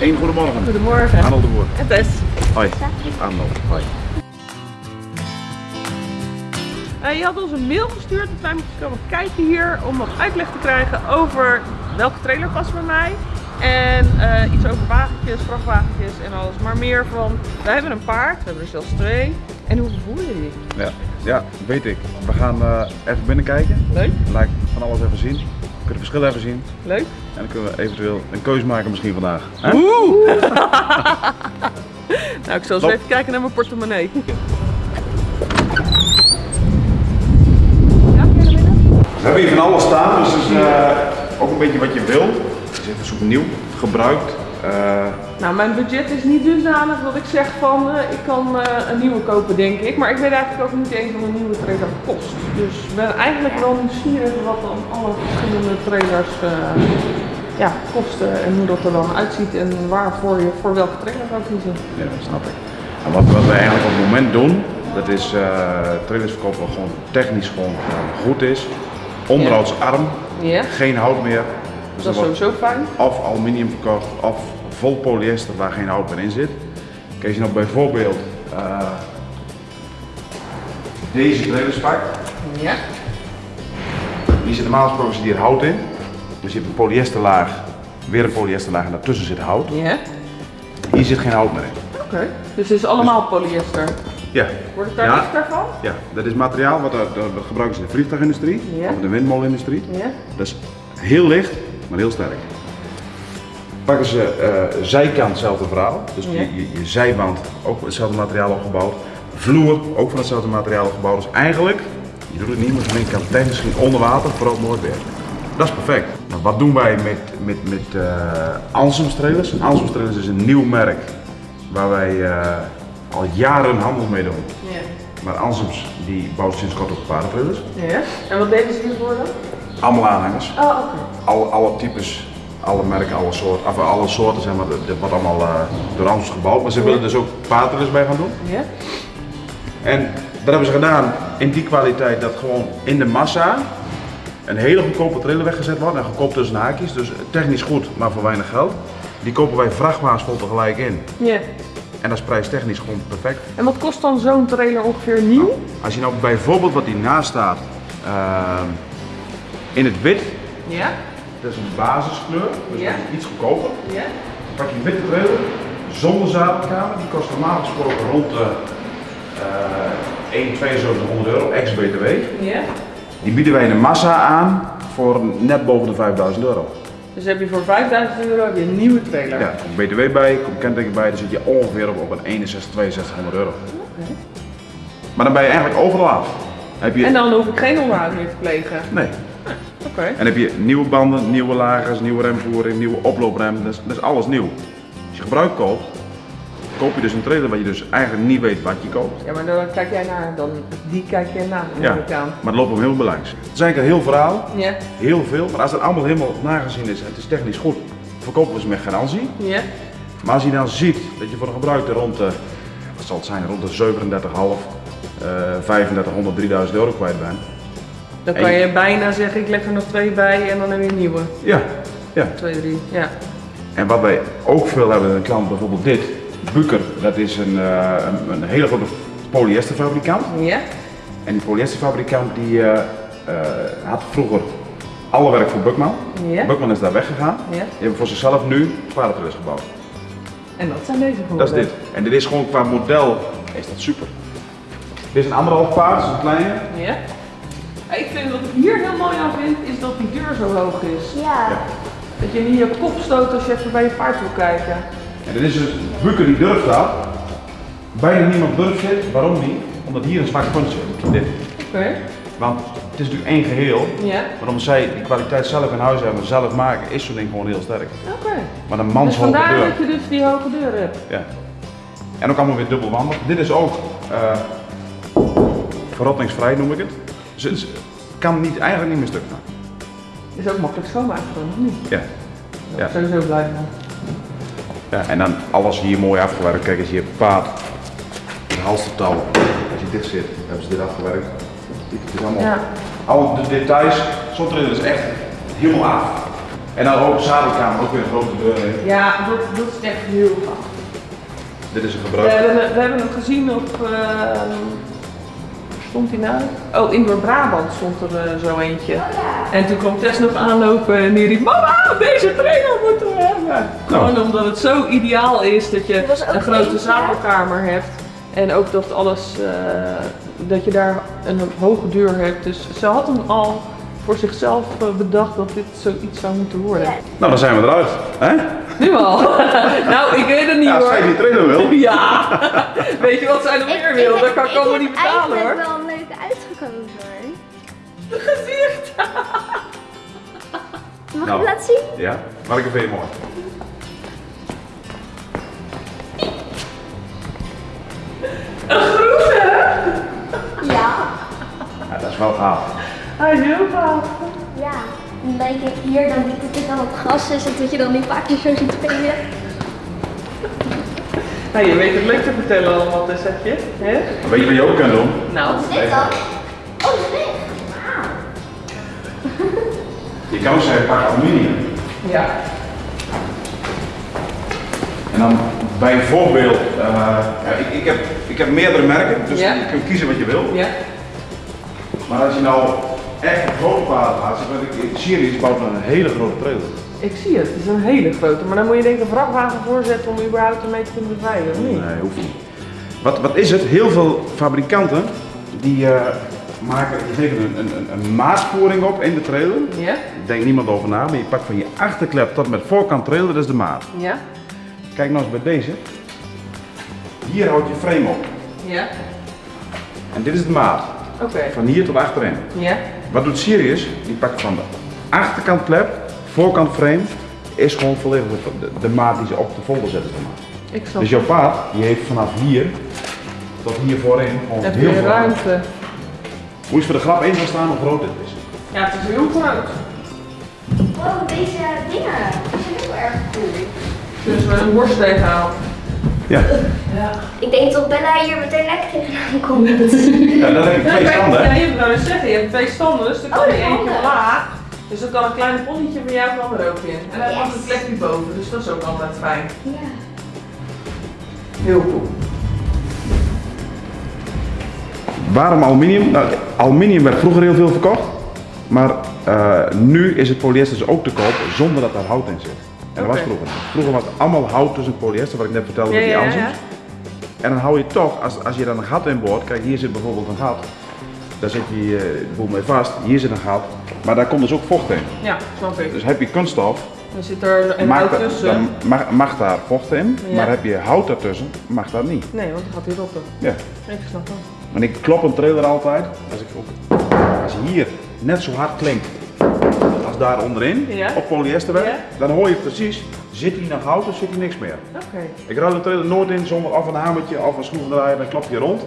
Eén goedemorgen. Goedemorgen. Arnold de Boer. En Tess. Hoi. Arnold. Hoi. Eh, je had ons een mail gestuurd dat wij moeten komen kijken hier om wat uitleg te krijgen over welke trailer past bij mij. En eh, iets over wagentjes, vrachtwagentjes en alles. Maar meer van, wij hebben een paard, we hebben er zelfs twee. En hoe voel je die? Ja. ja, weet ik. We gaan eh, even binnenkijken. Leuk? Laat ik van alles even zien. We kunnen het verschil even zien. Leuk? En dan kunnen we eventueel een keuze maken misschien vandaag. Hè? Oeh! nou, ik zal eens Lop. even kijken naar mijn portemonnee. We hebben hier van alles staan, dus het is eh, ook een beetje wat je wil. Het is even zoek nieuw, gebruikt. Eh, Nou, mijn budget is niet dusdanig dat ik zeg van eh, ik kan eh, een nieuwe kopen, denk ik. Maar ik weet eigenlijk ook niet eens wat een nieuwe trailer kost. Dus ik ben eigenlijk wel nieuwsgierig wat dan alle verschillende trailers ja, kosten en hoe dat er dan uitziet en waarvoor je voor welke trailer zou kiezen. ja, dat snap ik. En wat, wat we eigenlijk op het moment doen, dat is trailers verkopen wat gewoon technisch gewoon goed is. Onderhoudsarm, Ja, geen hout meer. Dus dat is sowieso fijn. of aluminium verkocht of vol polyester waar geen hout meer in zit. Kijk, als je nou bijvoorbeeld eh, deze trailers pakt, Ja, die zit normaal gesproken zit hier hout in. Dus je hebt een polyesterlaag, weer een polyesterlaag en daartussen zit hout. ja. Hier zit geen hout meer in. Oké. Dus het is allemaal polyester. Ja. Wordt het daar Ja. lichter van? Ja, dat is materiaal wat, er- dat gebruiken ze in de vliegtuigindustrie Ja. of in de windmolenindustrie. Ja. Dat is heel licht, maar heel sterk. Pakken ze eh, zijkant hetzelfde verhaal, dus Ja. je, je, je zijwand ook van hetzelfde materiaal opgebouwd. Vloer ook van hetzelfde materiaal opgebouwd. Dus eigenlijk, je doet het niet, maar je kan technisch gezien onder water vooral nooit werken. Dat is perfect. Maar wat doen wij met, met, met eh Anselms trailers? Anselms trailers is een nieuw merk waar wij eh, al jaren handel mee doen. Ja. Maar Anselms die bouwt sinds kort ook paardentrailers. Ja. En wat deden ze hiervoor dan? Allemaal aanhangers. Oh. Alle, alle types, alle merken, alle soorten, of alle soorten zeg maar, dat wordt allemaal eh, door Anselms gebouwd. Maar ze willen dus ook paardentrailers bij gaan doen. Ja. En dat hebben ze gedaan in die kwaliteit dat gewoon in de massa een hele goedkope trailer weggezet wordt. En goedkoop tussen haakjes, dus technisch goed, maar voor weinig geld. Die kopen wij vrachtwagens vol tegelijk in. Ja. En dat is prijstechnisch gewoon perfect. En wat kost dan zo'n trailer ongeveer nieuw? Als je nou bijvoorbeeld wat hiernaast staat, ehm, in het wit, Ja. dat is een basiskleur, dus Ja. dat is iets goedkoper. Ja. Dan pak je een witte trailer zonder zadelkamer, die kost normaal gesproken rond de uh, 1, 7200 euro, ex-BTW. Ja. Die bieden wij in de massa aan voor net boven de 5000 euro. Dus heb je voor 5000 euro heb je een nieuwe trailer. Ja, komt BTW bij, komt kenteken bij, dan zit je ongeveer op, op een 61, 6200 euro. Maar dan ben je eigenlijk overal af. Heb je, En dan hoef ik geen onderhoud meer te plegen. Nee. Oké. En heb je nieuwe banden, nieuwe lagers, nieuwe remvoering, nieuwe oplooprem, dat is, dat is alles nieuw. Als je gebruik koopt, koop je dus een trailer waar je dus eigenlijk niet weet wat je koopt. Ja, maar dan kijk jij naar, dan die kijk jij naar, Ja, aan. maar het loopt om heel veel langs. Het is eigenlijk een heel verhaal, Ja. heel veel, maar als het allemaal helemaal nagezien is en het is technisch goed, verkopen we ze met garantie. Ja. Maar als je dan ziet dat je voor een gebruikte rond de, wat zal het zijn, rond de 37,5, eh 3500, 3000 euro kwijt bent. Dan kan je bijna zeggen, ik leg er nog twee bij en dan heb je een nieuwe. Ja, ja. Twee, drie. Ja. En wat wij ook veel hebben, een klant bijvoorbeeld dit, Buker, dat is een, eh, een, een hele grote polyesterfabrikant. Ja. En die polyesterfabrikant die eh, eh, had vroeger alle werk voor Bukman. Ja. Bukman is daar weggegaan. Ja. Die hebben voor zichzelf nu paardentrillers gebouwd. En dat zijn deze voor. Dat is dit. En dit is gewoon qua model, is dat super. Dit is een anderhalf paard, dat is een kleine. Ja. Ik vind wat ik hier heel mooi aan vind, is dat die deur zo hoog is. Ja. Dat je niet je kop stoot als je even bij je paard wil kijken. En dit is dus Buker die durft dat. Bijna niemand durft dit. Waarom niet? Omdat hier een zwak punt zit. Dit. Oké. Want het is natuurlijk één geheel. Ja. Maar omdat zij die kwaliteit zelf in huis hebben, zelf maken, is zo'n ding gewoon heel sterk. Oké. Maar een Dus manshoge vandaar deur. dat je dus die hoge deur hebt. Ja. En ook allemaal weer dubbelwandig. Dit is ook eh verrottingsvrij noem ik het. Het kan niet, eigenlijk niet meer stuk gaan. Is ook makkelijk schoonmaken dan, of niet? Ja. Ja. Sowieso blijven. ja. En dan alles hier mooi afgewerkt. Kijk eens hier paard, het halstertouw. Als je dit zit, hebben ze dit afgewerkt. Dit is allemaal, Ja. al de details. Zo'n trailer is echt helemaal af. En dan ook de zadelkamer, ook weer een grote deur in. Ja, dat, dat is echt heel gaaf. Dit is een We gebruik. hebben, we hebben hem gezien op. ehm, stond hij nou? Oh, Indoor Brabant stond er eh, zo eentje. En toen kwam Tess nog aanlopen en die riep: Mama, deze trailer moeten we hebben. Gewoon omdat het zo ideaal is dat je een grote eentje. zadelkamer hebt. En ook dat alles, eh, dat je daar een hoge deur hebt. Dus ze had hem al voor zichzelf eh, bedacht dat dit zoiets zou moeten worden. Ja. Nou, dan zijn we eruit. Hè? Nu al. nou, ik weet het niet Ja, als hoor. zij die trailer wil. Ja, weet je wat zij nog meer wil? Dat kan ik allemaal niet betalen hoor. Mag ik Nou. het laten zien? Ja, maar ik vind je mooi. Ja. Ja, dat is wel gaaf. Hij is heel gaaf. Ja. Dan denk ik hier, dan dat het dan het gras is en dat je dan die paardjes zo ziet spelen. Nou, je weet het leuk te vertellen allemaal, dus zeg je. Hè? Weet je wat je ook kan doen? Nou, Wat is dit dan? Oh, Je kan ook zeggen, pak aluminium. ja. En dan bijvoorbeeld, eh, ja, ik, ik, heb, ik heb meerdere merken, dus Ja. je kunt kiezen wat je wil. Ja. Maar als je nou echt een grote gaat, want ik, Sirius bouwt een hele grote trailer. Ik zie het. Het is een hele grote. Maar dan moet je denk ik een vrachtwagen voorzetten om überhaupt ermee te kunnen bevrijden, of niet? Nee, hoeft niet. Wat, wat is het? Heel veel fabrikanten die eh, maken, geven een, een, een, maatvoering op in de trailer. Ja? Denkt niemand over na, maar je pakt van je achterklep tot met voorkant trailer, dat is de maat. Ja? Kijk nou eens bij deze. Hier houdt je frame op. Ja? En dit is de maat. Oké. Van hier tot achterin. Ja? Wat doet Sirius? Die pakt van de achterkant klep, voorkant frame, is gewoon volledig de, de, de maat die ze op de folder zetten. Ik snap Dus jouw paard, die heeft vanaf hier tot hier voorin gewoon heel veel ruimte? Hoe is voor de grap in gaan staan hoe groot dit is? Ja, het is heel groot. Wow, deze dingen. Die zijn heel erg cool. Dus we een borst tegenhaalt. Ja. Ja. Ik denk dat Bella hier meteen lekker tegenaan komt. ja, dan heb je twee standen. Ja, je zou dus zeggen, je hebt twee standen, dus dan kan Oh, je dat eentje laag. Dus dan kan een klein ponnetje van jou kan er ook in. En dan Yes. komt een plekje boven, dus dat is ook altijd fijn. Ja. Heel cool. Waarom aluminium? Nou, aluminium werd vroeger heel veel verkocht, maar eh, nu is het polyester dus ook te koop zonder dat daar hout in zit. En dat was vroeger. Vroeger was het allemaal hout tussen polyester, wat ik net vertelde Ja, met die ja. En dan hou je toch, als, als je dan een gat in boort, kijk hier zit bijvoorbeeld een gat, daar zit eh, de boel mee vast, hier zit een gat, maar daar komt dus ook vocht in. Ja, snap ik. Dus heb je kunststof, Dan zit er een mag, hout tussen. dan mag, mag daar vocht in, maar heb je hout daartussen, mag dat niet. Nee, want dan gaat hij rotten. Ja. Ik snap dat. Want ik klop een trailer altijd, als, ik ook, als je hier net zo hard klinkt als daar onderin, Ja. op polyesterwerk, Ja. dan hoor je precies, zit hier nog hout of zit hier niks meer. Oké. Ik ruil een trailer nooit in zonder of een hamertje of een schroevendraaier, dan klop je rond.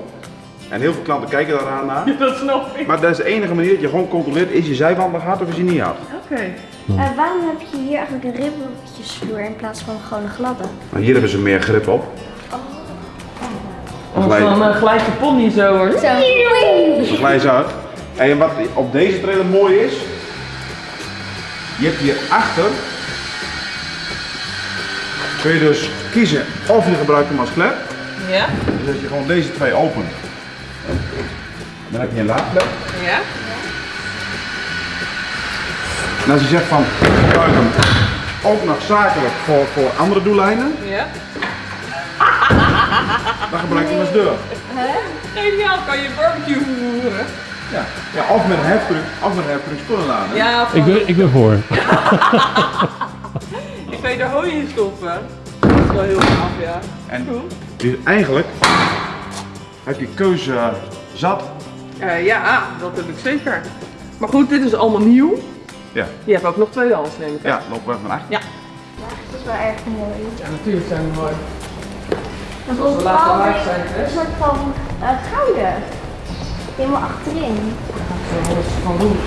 En heel veel klanten kijken daaraan naar. Dat snap ik. Maar dat is de enige manier dat je gewoon controleert, is je zijwand nog hard of is je niet hard. Oké. Eh, waarom heb je hier eigenlijk een ribbeltjesvloer in plaats van gewoon een gladde? Nou, hier hebben ze meer grip op. Als Glijdt- dan uh, glijdt de pony zo hoor. Zo. Dan glij je ze uit. En wat op deze trailer mooi is, je hebt hier achter, kun je dus kiezen of je gebruikt hem als klep. Ja? Dus als je gewoon deze twee opent, dan heb je een laadklep. Ja? En als je zegt van, ik gebruik hem ook nog zakelijk voor, voor andere doeleinden, Ja? Dan gebruik je hem als deur. Geniaal, kan je barbecue vervoeren. Ja. ja of met een heftruck, of met een heftruck spullen laden. Ja, Ik ben, ik ben voor. ik kan je er hooi in stoppen. Dat is wel heel gaaf, ja. En dus eigenlijk heb je keuze zat. Eh, ja, dat heb ik zeker. Maar goed, dit is allemaal nieuw. Ja, Je hebt ook nog tweedehands, neem ik aan. ja lopen we van achter. Ja. Ja, het is wel erg mooi. Ja, natuurlijk zijn we mooi. Zijn, hè? een soort van eh, gouden. Helemaal achterin. Dat is van doen.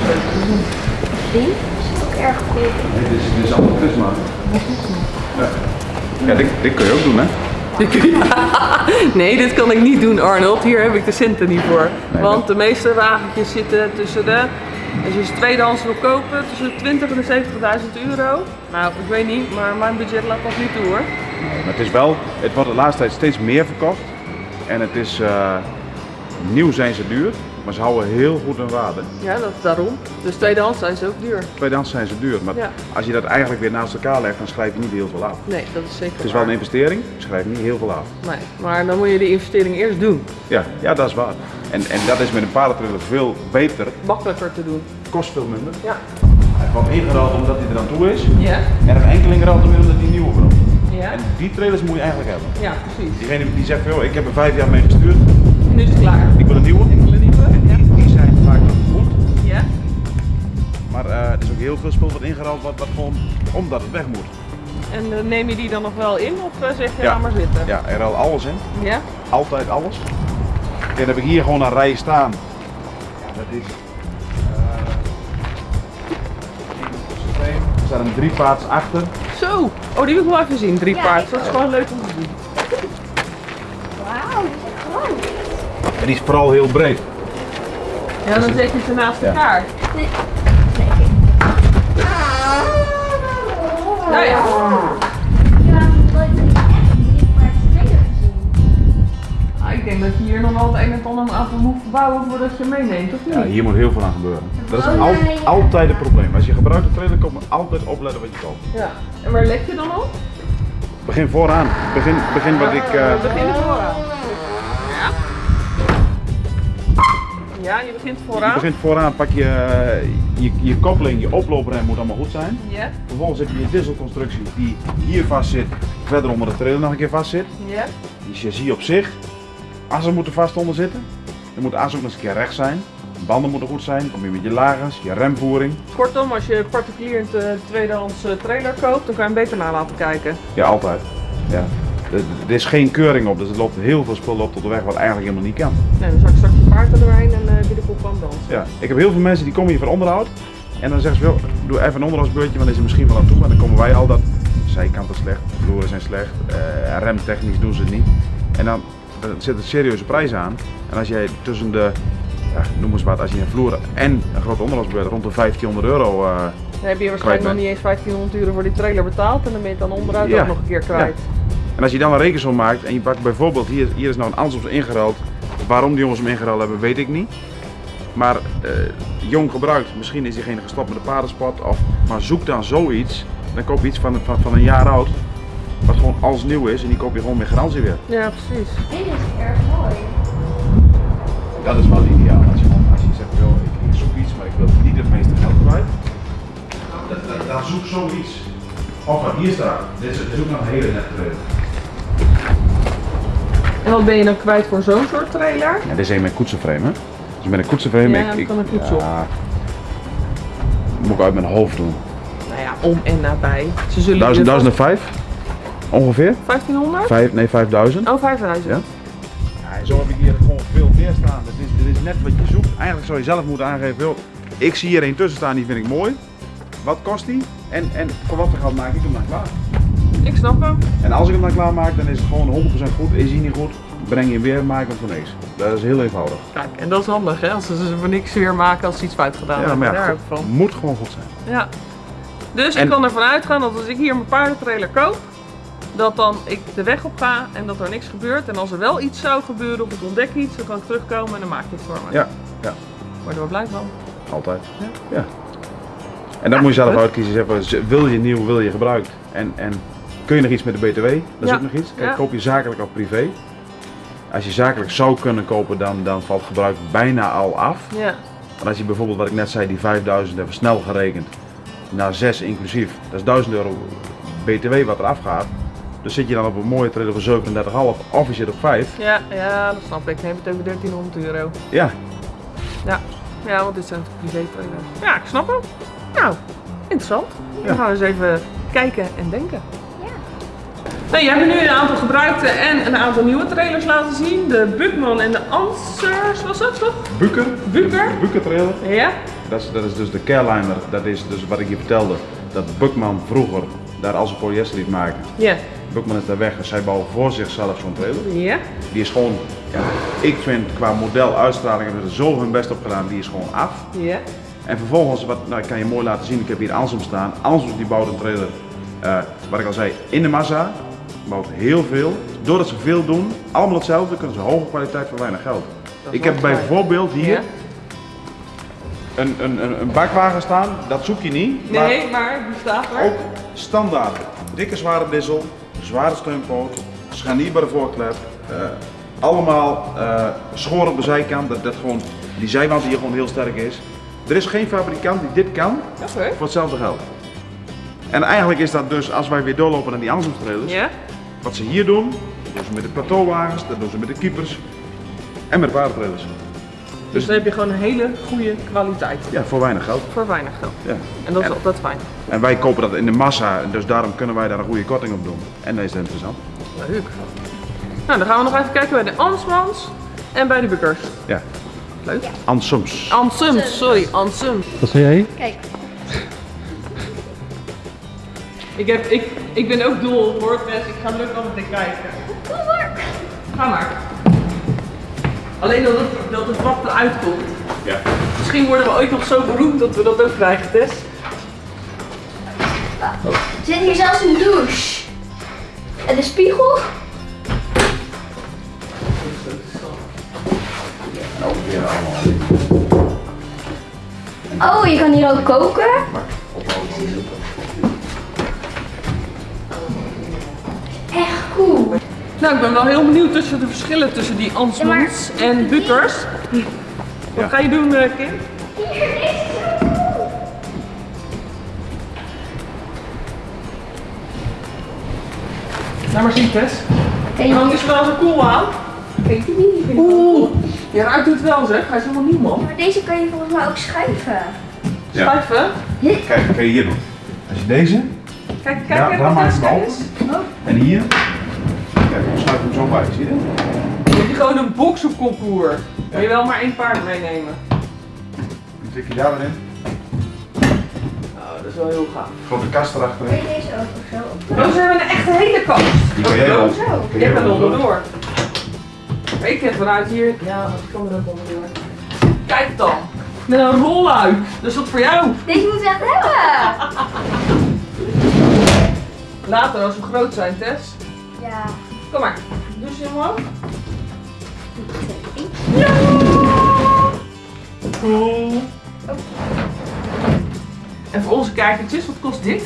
Die zit ook erg goed. Nee, dit is, dit is allemaal prisma. Ja, ja dit, dit kun je ook doen hè. Nee, dit kan ik niet doen, Arnold. Hier heb ik de centen niet voor. Want de meeste wagentjes zitten tussen de Als je ze tweedehands wil kopen, tussen de 20 en de 70.000 euro. Nou, ik weet niet, maar mijn budget laat dat niet toe hoor. Maar het is wel, het wordt de laatste tijd steeds meer verkocht. En het is, eh, nieuw zijn ze duur, maar ze houden heel goed hun waarde. Ja, dat is daarom. Dus tweedehands zijn ze ook duur. Tweedehands zijn ze duur, maar Ja. als je dat eigenlijk weer naast elkaar legt, dan schrijf je niet heel veel af. Nee, dat is zeker Het is wel een investering, je schrijft niet heel veel af. Nee, maar dan moet je de investering eerst doen. Ja, ja dat is waar. En, en dat is met een paardentrailer veel beter, Makkelijker te doen. kost veel minder. Ja. Hij wordt ingeruild omdat hij er aan toe is. Ja? En een enkeling weer omdat hij nieuwe wil. Ja? En die trailers moet je eigenlijk hebben. Ja, precies. Diegene die zegt, van, joh, ik heb er vijf jaar mee gestuurd, Nu is het klaar. ik wil een nieuwe. Ik wil een nieuwe. Ja. Die, die zijn vaak nog goed. Ja? Maar eh, er is ook heel veel spul wat ingeruild wordt, wat gewoon omdat het weg moet. En eh, neem je die dan nog wel in of eh, zeg je Ja. maar zitten? Ja, er ruilt alles in. Ja? Altijd alles. En dan heb ik hier gewoon een rij staan. Ja, dat is. er staat een driepaards achter. Zo! Oh, die wil ik wel even zien, drie Ja, paard. Dat is gewoon leuk om te zien. Wauw, die is echt groot. En die is vooral heel breed. Ja, dan zet je ze naast Ja. elkaar. Nee. Nee. Nou ja. Ah, ik denk dat je hier nog wel het een en ander aan moet voordat je meeneemt, of niet? Ja, hier moet heel veel aan gebeuren. Dat is al- altijd het probleem. Als je gebruikt een trailer komt, moet je altijd opletten wat je koopt. Ja. En waar let je dan op? Begin vooraan. Begin, begin wat ik. eh, We beginnen vooraan. Ja. Ja, je begint je vooraan. begint vooraan, pak je, eh, je, je koppeling, je oplooprem moet allemaal goed zijn. Ja. Vervolgens heb je je dieselconstructie die hier vast zit, verder onder de trailer nog een keer vast zit. Ja. Die chassis op zich. Assen moeten vast onder zitten. Dan moet de as ook nog eens een keer recht zijn. Banden moeten goed zijn. Kom je met je lagers, je remvoering. Kortom, als je particulier een eh, tweedehands eh, trailer koopt, dan kan je hem beter naar laten kijken. Ja, altijd. Ja. Er, is geen keuring op, dus er loopt heel veel spul op tot de weg wat eigenlijk helemaal niet kan. Nee, dan zak ik straks je paard er doorheen en uh, de kop aan dansen. Ja. Ik heb heel veel mensen die komen hier voor onderhoud. En dan zeggen ze, wel, doe even een onderhoudsbeurtje, want dan is er misschien wel aan toe. Maar dan komen wij al dat zijkanten slecht, de vloeren zijn slecht, remtechnisch doen ze het niet. En dan, dan zit er serieuze prijs aan. En als jij tussen de, ja, noem eens wat, als je een vloer en een grote onderhoudsbeurt rond de 1500 euro... eh, Dan heb je waarschijnlijk nog niet eens 1500 euro voor die trailer betaald en dan ben je het dan onderuit Ja. ook nog een keer kwijt. En als je dan een rekensom maakt en je pakt bijvoorbeeld, hier, hier is nou een Ansoms ingeruild. Waarom die jongens hem ingeruild hebben, weet ik niet. Maar eh, jong gebruikt, misschien is diegene gestopt met de paardensport. Of, maar zoek dan zoiets, dan koop je iets van, van, van een jaar oud. Wat gewoon als nieuw is en die koop je gewoon met garantie weer. Ja, precies. Dit is erg mooi. Dat is wel ideaal. Als je, als je zegt, joh, ik, ik zoek iets, maar ik wil niet het meeste geld kwijt. Dan, dan, dan zoek zoiets. Of wat hier staat, dit is, dit is ook nog een hele nette trailer. En wat ben je dan kwijt voor zo'n soort trailer? Ja, dit is een met koetsenframe, hè? Dus met een koetsenframe, Ja, ik, ik, kan een koets op. ja, moet ik uit mijn hoofd doen. Nou ja, om en nabij. Ze zullen? Ongeveer? vast- 1500? Vijf, nee, 5000. Oh, 5000. Ja. Ja, en zo heb ik hier gewoon veel meer staan. Dit is, dit is net wat je zoekt. Eigenlijk zou je zelf moeten aangeven, joh, ik zie hier een tussen staan, die vind ik mooi. Wat kost die? En, en voor wat voor geld maak ik hem dan klaar? Ik snap hem. En als ik hem dan klaar maak, dan is het gewoon 100% goed. Is hij niet goed, breng je hem weer, maak hem voor niks. Dat is heel eenvoudig. Kijk, en dat is handig hè, als ze ze voor niks weer maken als ze iets fout gedaan Ja, hebben. maar ja, Daar heb goed, ik van. moet gewoon goed zijn. Ja. Dus En- ik kan ervan uitgaan dat als ik hier mijn paardentrailer koop, dat dan ik de weg op ga en dat er niks gebeurt. En als er wel iets zou gebeuren of ik ontdek iets, dan kan ik terugkomen en dan maak je het voor me. Ja, ja, Word je wel blij van. altijd. Ja. Ja. En dat moet je zelf goed. uitkiezen. Wil je nieuw, wil je gebruikt? En, en kun je nog iets met de BTW? Dat is Ja. ook nog iets. Kijk, koop je zakelijk of privé? Als je zakelijk zou kunnen kopen, dan, dan valt gebruik bijna al af. Ja. En als je bijvoorbeeld, wat ik net zei, die 5000 even snel gerekend naar 6 inclusief, dat is 1000 euro BTW wat er afgaat. Dus zit je dan op een mooie trailer voor 37,5 of je zit op 5. Ja, ja, dat snap ik. Dan heb je het over 1300 euro. Ja, Ja, ja want dit zijn privé trailers. Ja, ik snap hem. Nou, interessant. Ja. Dan gaan we eens even kijken en denken. Ja. Nou, jij hebt nu een aantal gebruikte en een aantal nieuwe trailers laten zien. De Bukman en de Answers, was dat toch? Buker. Buker? Buker trailer. Ja? Dat is, dat is dus de Careliner, dat is dus wat ik je vertelde, dat Buckman vroeger daar als een polyester liet maken. Ja. Buckman is daar weg, dus zij bouwen voor zichzelf zo'n trailer. Ja? Die is gewoon, ja, ik vind qua model, uitstraling hebben ze er zo hun best op gedaan, die is gewoon af. Ja? En vervolgens, wat, nou, ik kan je mooi laten zien, ik heb hier Ansem staan. Ansem die bouwt een trailer, eh, wat ik al zei, in de massa. Bouwt heel veel. Doordat ze veel doen, allemaal hetzelfde, kunnen ze hoge kwaliteit voor weinig geld. Ik heb bijvoorbeeld hier Ja? een, een, een, een bakwagen staan, dat zoek je niet. maar Nee, maar die staat er. ook standaard. Dikke zware dissel, zware steunpoot, scharnierbare voorklep. eh, allemaal eh schoren op de zijkant, dat, dat gewoon, die zijwand hier gewoon heel sterk is. Er is geen fabrikant die dit kan voor hetzelfde geld. En eigenlijk is dat dus, als wij weer doorlopen naar die Anselmstrailers, Ja? wat ze hier doen, dat doen ze met de plateauwagens, dat doen ze met de keepers en met de paardentrailers. Dus dan heb je gewoon een hele goede kwaliteit. Ja, voor weinig geld. Voor weinig geld. Ja. En dat is En- altijd fijn. En wij kopen dat in de massa, dus daarom kunnen wij daar een goede korting op doen. En dat is interessant. Leuk. Nou, dan gaan we nog even kijken bij de Ansmans en bij de Bukkers. Ja. Leuk. Ansums. Ansums, sorry, Ansums. Wat zei jij? Kijk, Ik, heb, ik, ik ben ook dol op WordPress, ik ga wel meteen kijken. kom maar. Ga maar. Alleen dat het, dat het wat eruit komt. Ja. Misschien worden we ooit nog zo beroemd dat we dat ook krijgen, Tess. Er zit hier zelfs een douche. En de spiegel. Oh, je kan hier ook koken. Echt cool. Nou, ik ben wel heel benieuwd tussen de verschillen tussen die Ansmans en Bukkers. Wat ga je doen, eh, Kim? Hier, deze is zo cool. Laat maar zien, Tess. Kijk, Want is wel zo cool aan. kijk die. Oeh, je ruikt het wel zeg. Hij is helemaal nieuw, man. Maar deze kan je volgens mij ook schuiven. Ja. Schuiven. Kijk, wat kan je hier doen? Als je deze Kijk, kijk, Ja, kijk daar wat maak je kijk eens. Oh. en hier, hem zo bij, zie je? Dan heb je gewoon een boxenconcours. Wil je wel maar één paard meenemen? Dan tik je daar weer in. Nou, dat is wel heel gaaf. Grote kast Kan erachterin. je deze ook of zo? Oh, ze hebben een echte hele kast. Die kan jij Oh, wel. Ik doen. onderdoor. Ik heb vanuit hier. Ja, ik kan er ook onderdoor. Kijk dan. Met een rolluik. Dat is wat voor jou. Deze moeten we echt hebben. Later als we groot zijn, Tess. Ja. Kom maar. Dus je omhoog. Cool. En voor onze kijkertjes, wat kost dit?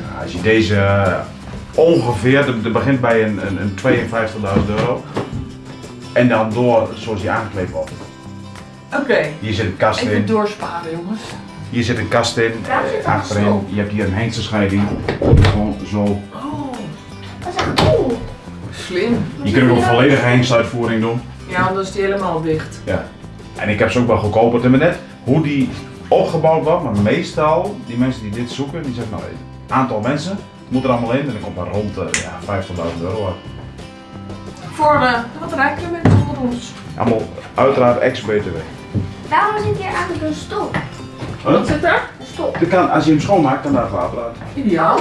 Ja, als je deze eh, ongeveer, dat begint bij een, een, een 52.000 euro. En dan door zoals die aangekleed wordt. Oké. Hier zit een kast Even in, doorsparen, jongens. hier zit een kast in, een achterin. Je hebt hier een hengstenscheiding. Gewoon zo. Slim. Je kunt ook een volledige hengstuitvoering doen. Ja, want dan is die helemaal dicht. Ja. En ik heb ze ook wel goedkoper te net hoe die opgebouwd wordt, maar meestal die mensen die dit zoeken, die zeggen nou een aantal mensen moet er allemaal in en dan komt maar rond de ja, 50.000 euro uit. Voor eh, de wat rijkere mensen onder ons. Allemaal uiteraard ex-BTW. Waarom zit hier eigenlijk een stop? Wat zit er? Een kan, als je hem schoonmaakt, kan daar water uit. Ideaal.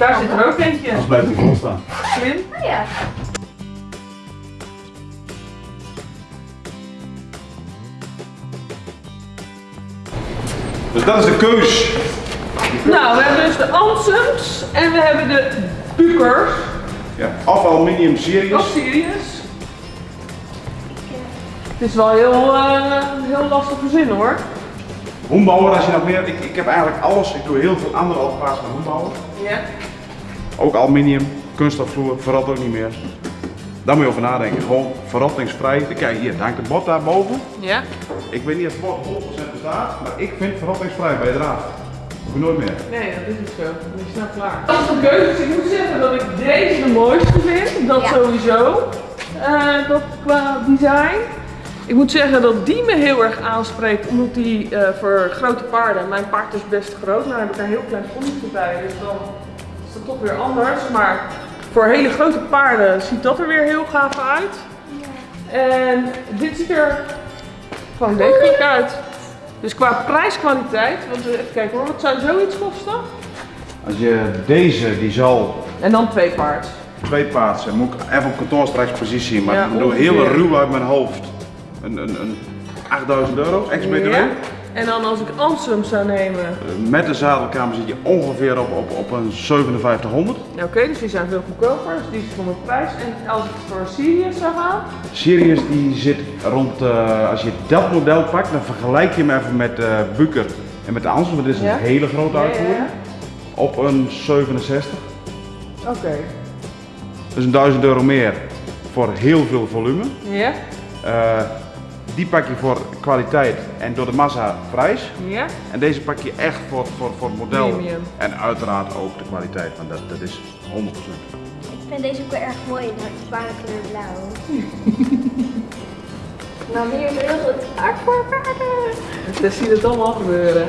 Daar zit er ook eentje. Anders blijft hij vol staan. Slim. Oh ja. Dus dat is de keus. Nou, we hebben dus de Ansems en we hebben de Bukers. Ja. Of aluminium series. Of Sirius. Het is wel heel, eh, heel lastig verzinnen hoor. Hoenbouwer, als je nog meer. Ik, ik heb eigenlijk alles. Ik doe heel veel andere operaties met hoenbouwen. Ja. Ook aluminium, kunststofvloer, verrot ook niet meer. Daar moet je over nadenken. Gewoon verrottingsvrij. Kijk hier, het hangt een bord daarboven. Ja. Ik weet niet of het bord 100% bestaat, maar ik vind verrottingsvrij bij draad. Hoef nooit meer. Nee, dat is niet zo. Is snel klaar. Dat is een keuze. Ik moet zeggen dat ik deze de mooiste vind. Dat Ja. sowieso. Eh, dat qua design. Ik moet zeggen dat die me heel erg aanspreekt, omdat die eh, voor grote paarden, mijn paard is best groot, nou heb ik een heel klein ponnetje bij, dus dan is dat toch weer anders. Maar voor hele grote paarden ziet dat er weer heel gaaf uit. En dit ziet er gewoon degelijk uit. Dus qua prijskwaliteit, want eh, even kijken hoor, wat zou zoiets kosten? Als je deze, die zal En dan twee paard. twee paard zijn, moet ik even op kantoor straks precies zien, maar Ja, ik bedoel ongeveer. heel ruw uit mijn hoofd. Een, een, een 8000 euro, ex-BTW. Ja. En dan als ik Ansem zou nemen. Met de zadelkamer zit je ongeveer op, op, op een 5700. Ja, Oké, dus die zijn veel goedkoper. Dus die is voor mijn prijs. En als ik voor Sirius zou gaan. Sirius die zit rond, eh, als je dat model pakt, dan vergelijk je hem even met eh Buker en met de Ansel, want dit is Ja. een hele grote ja, uitvoering. ja. Op een 67. Oké. Dus een 1000 euro meer voor heel veel volume. Ja? Eh, die pak je voor kwaliteit en door de massa prijs. Ja? En deze pak je echt voor, voor, voor het model. Premium. En uiteraard ook de kwaliteit, want dat, dat is 100%. Ik vind deze ook wel erg mooi in het paardenkleur blauw. nou, hier is heel goed hard voor paarden. Dus zie je het allemaal gebeuren.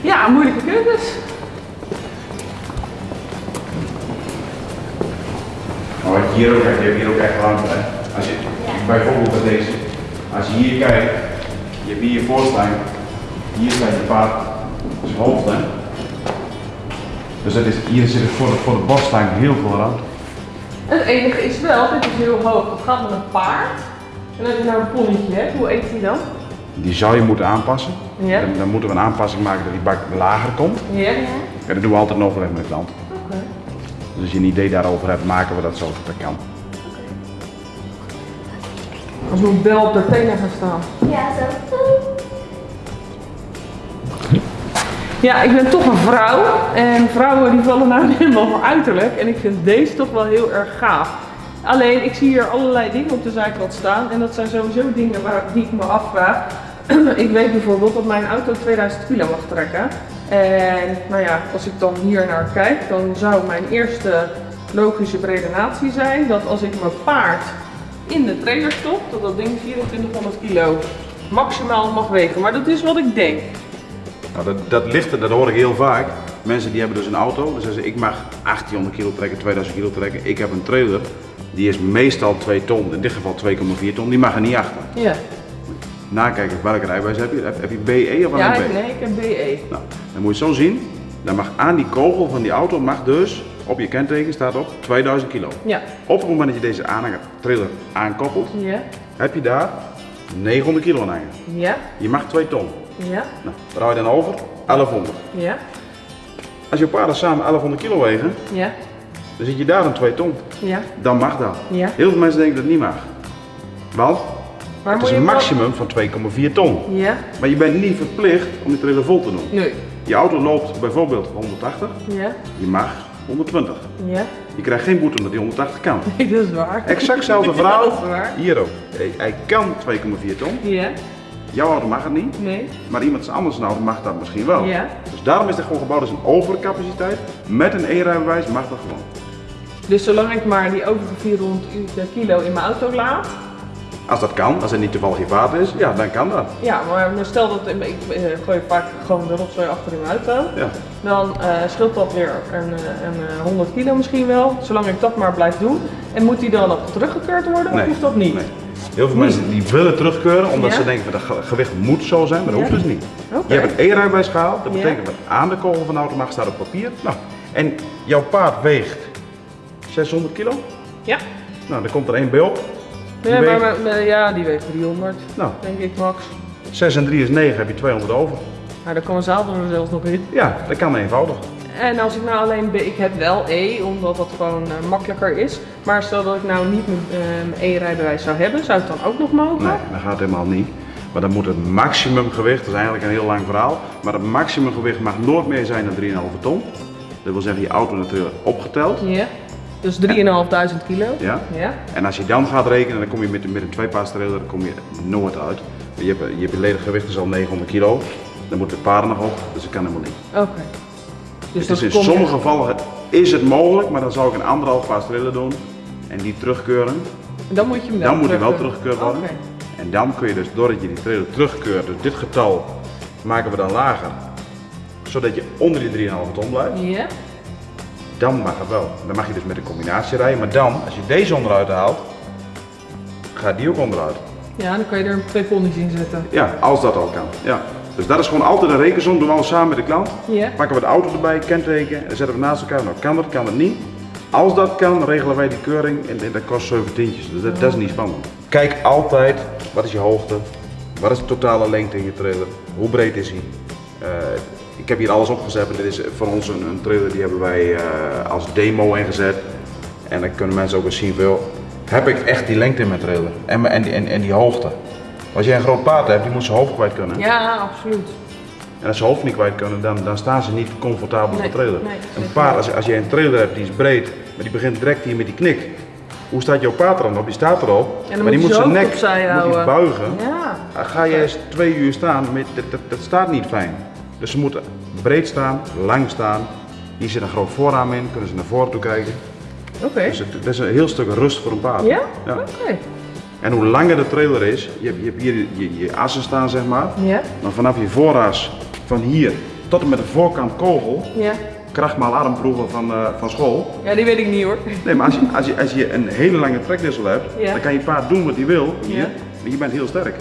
Ja, moeilijke keuzes. Maar wat je hier ook hebt, je hebt hier ook echt ruimte. Hè? Als je bijvoorbeeld bij deze, als je hier kijkt, je hebt hier je voorstijn, hier staat je paard, zijn hoofd. Hè? Dus dat is, hier zit het voor de, voor de heel veel ruimte. En het enige is wel, dit is heel hoog. Het gaat met een paard. En als je nou een ponnetje hebt, hoe eet hij dan? Die zou je moeten aanpassen. Ja. Dan, dan moeten we een aanpassing maken dat die bak lager komt. Ja? Ja, dat doen we altijd in overleg met de klant. Oké. Dus als je een idee daarover hebt, maken we dat zo dat dat kan. Als bel op de tenen gaan staan. Ja, zo. Ja, ik ben toch een vrouw. En vrouwen die vallen nou helemaal voor uiterlijk. En ik vind deze toch wel heel erg gaaf. Alleen, ik zie hier allerlei dingen op de zijkant staan. En dat zijn sowieso dingen waar, die ik me afvraag. ik weet bijvoorbeeld dat mijn auto 2000 kilo mag trekken. En nou ja, als ik dan hier naar kijk, dan zou mijn eerste logische redenatie zijn dat als ik mijn paard in de trailer stop, dat dat ding 2400 kilo maximaal mag wegen. Maar dat is wat ik denk. Nou, dat, dat ligt er, dat hoor ik heel vaak. Mensen die hebben dus een auto, dan zeggen ze ik mag 1800 kilo trekken, 2000 kilo trekken. Ik heb een trailer, die is meestal 2 ton, in dit geval 2,4 ton, die mag er niet achter. Ja. Nakijken welke rijbewijs heb je. Heb, je BE of Ja, alleen ik, B? nee, ik heb BE. Nou, dan moet je het zo zien. Dan mag aan die kogel van die auto mag dus op je kenteken staat op 2000 kilo. Ja. Op het moment dat je deze aan- trailer aankoppelt, Ja. heb je daar 900 kilo aan hangen. Ja. Je mag 2 ton. Ja. Nou, daar hou je dan over 1100. Ja. Als je paarden samen 1100 kilo wegen, Ja. dan zit je daar aan 2 ton. Ja. Dan mag dat. Ja. Heel veel mensen denken dat het niet mag. Want Maar het is een maximum van 2,4 ton. Ja. Maar je bent niet verplicht om die trailer vol te doen. Nee. Je auto loopt bijvoorbeeld 180, Ja. je mag 120. Ja. Je krijgt geen boete omdat hij 180 kan. Nee, dat is waar. Exact hetzelfde Ja, verhaal. dat is waar. Hier ook. Hij- Hij kan 2,4 ton. Ja. Jouw auto mag het niet. Nee. Maar iemand anders auto mag dat misschien wel. Ja. Dus daarom is het gewoon gebouwd als een overcapaciteit. Met een E-rijbewijs mag dat gewoon. Dus zolang ik maar die overige 400 kilo in mijn auto laat. Als dat kan, als het niet toevallig je vaat is, ja, dan kan dat. Ja, maar maar stel dat ik eh, gooi vaak gewoon de rotzooi achter in mijn auto. Ja. Dan scheelt dat weer een, eh, een eh, 100 kilo misschien wel. Zolang ik dat maar blijf doen. En moet die dan nog teruggekeurd worden of hoeft dat niet? Nee. Heel veel mensen die willen terugkeuren omdat Ja? ze denken dat het gewicht moet zo zijn, maar dat Ja. hoeft dus niet. Je hebt een E-rijbewijs gehaald, dat betekent dat aan de kogel van de auto mag staat op papier. Nou, en jouw paard weegt 600 kilo. Ja. Nou, dan komt er één bij op. Weegt- maar, maar- ja, die weegt 300, Nou, denk ik max. 6 en 3 is 9, heb je 200 over. Maar daar kan een zadel er zelfs nog in. Ja, dat kan eenvoudig. En als ik nou alleen, ik heb wel E, omdat dat gewoon eh, makkelijker is. Maar stel dat ik nou niet mijn eh, E-rijbewijs zou hebben, zou het dan ook nog mogen? Nee, dat gaat helemaal niet. Maar dan moet het maximumgewicht, dat is eigenlijk een heel lang verhaal, maar het maximumgewicht mag nooit meer zijn dan 3,5 ton. Dat wil zeggen je auto natuurlijk opgeteld. Ja. Dus 3.500 kilo. Ja. Ja. En als je dan gaat rekenen, dan kom je met, met een tweepaars trailer dan kom je nooit uit. Je hebt, je hebt ledig gewicht is al 900 kilo, dan moeten de paarden nog op, dus dat kan helemaal niet. Oké. Dus Dus in sommige gevallen is het mogelijk, maar dan zou ik een anderhalf paars trailer doen en die terugkeuren. Dan moet je hem wel Dan moet hij wel terugkeuren. teruggekeurd worden. Oké. En dan kun je dus, doordat je die trailer terugkeurt, dus dit getal maken we dan lager, zodat je onder die 3,5 ton blijft. Ja. Dan mag het wel. Dan mag je dus met een combinatie rijden, maar dan, als je deze onderuit haalt, gaat die ook onderuit. Ja, dan kan je er twee ponies in zetten. Ja, als dat al kan. Ja. Dus dat is gewoon altijd een rekensom, doen we alles samen met de klant. Ja. Pakken we de auto erbij, kenteken, en zetten we naast elkaar. Nou, kan dat, kan het niet. Als dat kan, regelen wij die keuring en, en dat kost 7 tientjes. Dus dat, dat is niet spannend. Kijk altijd, wat is je hoogte, Wat is de totale lengte in je trailer? Hoe breed is hij? Eh, ik heb hier alles opgezet en dit is voor ons een, een trailer die hebben wij eh, als demo ingezet. En dan kunnen mensen ook eens zien, heb ik echt die lengte in mijn trailer? En, en, die, en, en die hoogte. Als jij een groot paard hebt, die moet zijn hoofd kwijt kunnen. Ja, absoluut. En als ze hoofd niet kwijt kunnen, dan, dan staan ze niet comfortabel op Nee, de trailer. nee, een paard, als, als je een trailer hebt die is breed, maar die begint direct hier met die knik. Hoe staat jouw paard er dan op? Die staat erop, maar die moet zijn nek moet buigen. Ja. Dan Ga je eens twee uur staan, met, dat, dat, dat staat niet fijn. Dus ze moeten breed staan, lang staan. Hier zit een groot voorraam in, kunnen ze naar voren toe kijken. Oké. Dus het, dat is een heel stuk rust voor een paard. Ja? Ja. Oké. En hoe langer de trailer is, je hebt, je hebt hier je, je assen staan zeg maar. Ja? Maar vanaf je vooras, van hier tot en met de voorkant kogel, Ja. krachtmaal armproeven van, eh, van school. Ja, die weet ik niet hoor. Nee, maar als je, als je, als je een hele lange trekdissel hebt, Ja. dan kan je paard doen wat hij wil hier. Ja. En je bent heel sterk.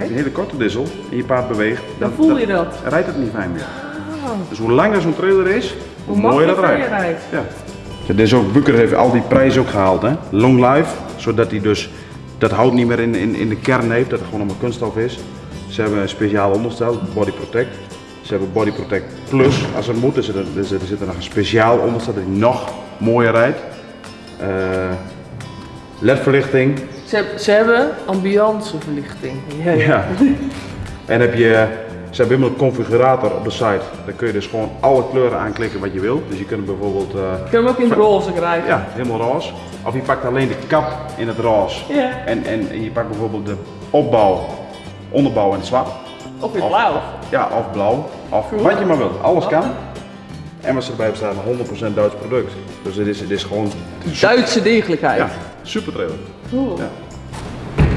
Je een hele korte dissel en je paard beweegt, Dan voel je dat. rijdt het niet fijn meer. Oh. Dus hoe langer zo'n trailer is, hoe, mooier dat rijdt. rijdt. Ja. Is ook, Bukker heeft al die prijzen ook gehaald, hè? Long life, zodat hij dus dat hout niet meer in, in, in de kern heeft, dat het gewoon allemaal kunststof is. Ze hebben een speciaal onderstel, Body Protect. Ze hebben Body Protect Plus, als het moet. Er zit, er, er zit er zit nog een speciaal onderstel dat hij nog mooier rijdt. Eh LED-verlichting. Ze, ze hebben ambianceverlichting. Ja, ja. En heb je, ze hebben helemaal een configurator op de site. Daar kun je dus gewoon alle kleuren aanklikken wat je wil. Dus je kunt bijvoorbeeld, eh, Je kan hem ook in het roze krijgen. ja, helemaal roze. Of je pakt alleen de kap in het roze. Ja. En, en je pakt bijvoorbeeld de opbouw, onderbouw in het zwart. Of in het blauw. Ja, of blauw. Of wat je maar wilt. Alles kan. En wat ze erbij hebben staan, 100% Duits product. Dus dit is, dit is gewoon Duitse degelijkheid. ja, super trailer. Cool. Ja.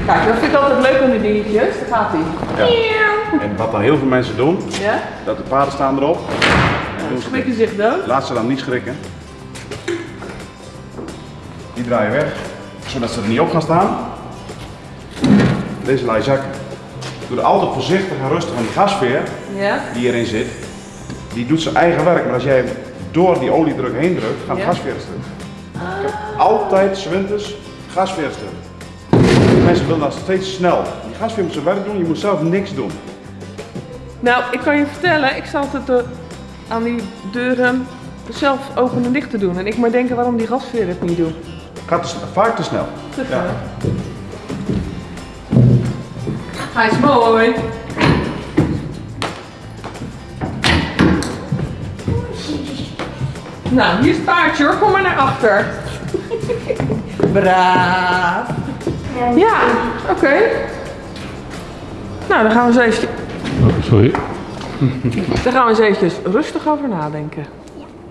Kijk, dat vind ik altijd leuk aan die dingetjes. Daar gaat hij. Ja. En wat dan heel veel mensen doen, Ja? dat de paarden staan erop. Doen ze Schrikken zich dood. Laat ze dan niet schrikken. Die draaien weg, zodat ze er niet op gaan staan. Deze laai zakken. Doe er altijd voorzichtig en rustig aan die gasveer Ja? die erin zit. Die doet zijn eigen werk, maar als jij door die oliedruk heen drukt, gaat de gasveer stuk. Ik heb altijd zwinters gasveer. Mensen willen dat steeds snel. Die gasveer moet zijn werk doen, je moet zelf niks doen. Nou, ik kan je vertellen, ik sta altijd eh, aan die deuren zelf open en dicht te doen. En ik maar denken waarom die gasveer het niet doet. Gaat te, vaak te snel. Te Ja. Hij is mooi. Nou, hier is het paardje hoor, kom maar naar achter. Braaf. Ja, oké. Nou, dan gaan we eens even, Oh, sorry. dan gaan we eens eventjes rustig over nadenken.